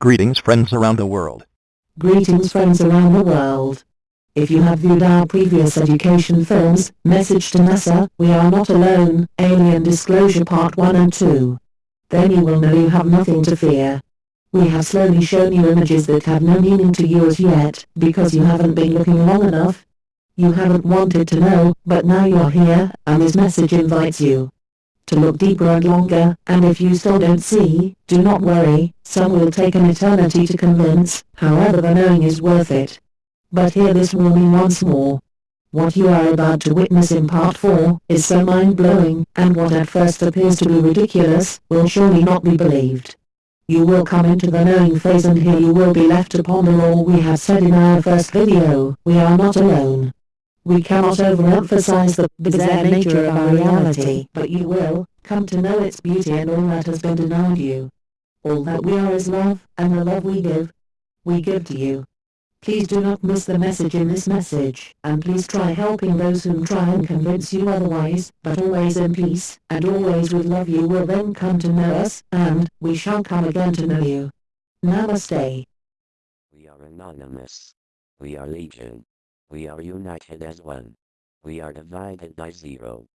Greetings friends around the world. Greetings friends around the world. If you have viewed our previous education films, Message to NASA, We Are Not Alone, Alien Disclosure Part 1 and 2, then you will know you have nothing to fear. We have slowly shown you images that have no meaning to you as yet, because you haven't been looking long enough. You haven't wanted to know, but now you're here, and this message invites you to look deeper and longer, and if you still don't see, do not worry, some will take an eternity to convince, however the knowing is worth it. But hear this warning once more. What you are about to witness in part 4 is so mind-blowing, and what at first appears to be ridiculous, will surely not be believed. You will come into the knowing phase and here you will be left to ponder all we have said in our first video, we are not alone. We cannot overemphasize the bizarre nature of our reality, but you will come to know its beauty and all that has been denied you. All that we are is love, and the love we give, we give to you. Please do not miss the message in this message, and please try helping those whom try and convince you otherwise, but always in peace, and always with love you will then come to know us, and, we shall come again to know you. Namaste. We are anonymous. We are legion. We are united as one. We are divided by zero.